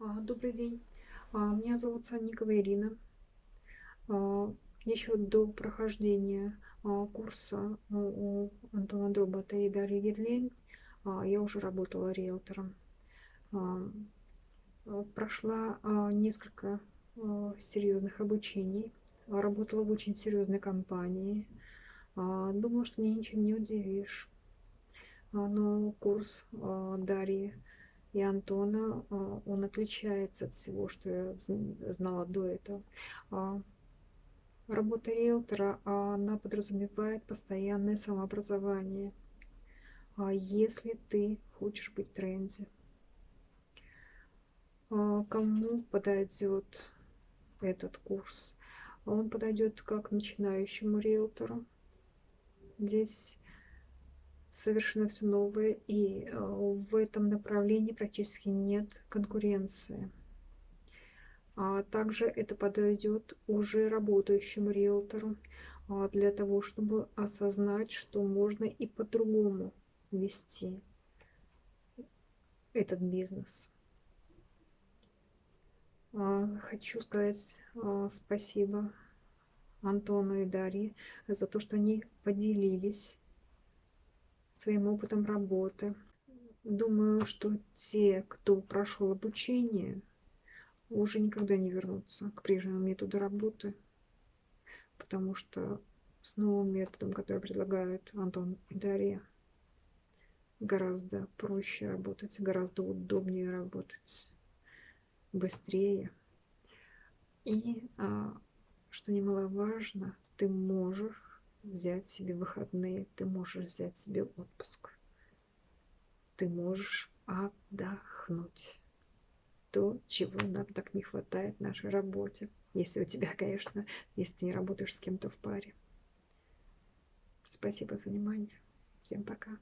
А, Добрый день. А, Меня зовут Санникова Ирина. А, Еще до прохождения курса у у Антона Дробота и Дарьи Герлейн я уже работала риэлтором. Прошла несколько серьезных обучений. Работала в очень серьезной компании. Думала, что меня ничем не удивишь. Но курс Дарьи и Антона, а, он отличается от всего, что я зн- знала до этого. А, Работа риэлтора, а, она подразумевает постоянное самообразование. Если ты хочешь быть в тренде, кому подойдет этот курс? Он подойдет как начинающему риэлтору. Здесь совершенно все новое, и э, в этом направлении практически нет конкуренции. А также это подойдет уже работающему риэлтору а, для того, чтобы осознать, что можно и по-другому вести этот бизнес. А, Хочу сказать спасибо Антону и Дарье за то, что они поделились своим опытом работы. Думаю, что те, кто прошел обучение, уже никогда не вернутся к прежнему методу работы, потому что с новым методом, который предлагают Антон и Дарья, гораздо проще работать, гораздо удобнее работать, быстрее. И, а, что немаловажно, ты можешь взять себе выходные, ты можешь взять себе отпуск, ты можешь отдохнуть. То, чего нам так не хватает в нашей работе. Если у тебя, конечно, если ты не работаешь с кем-то в паре. Спасибо за внимание. Всем пока.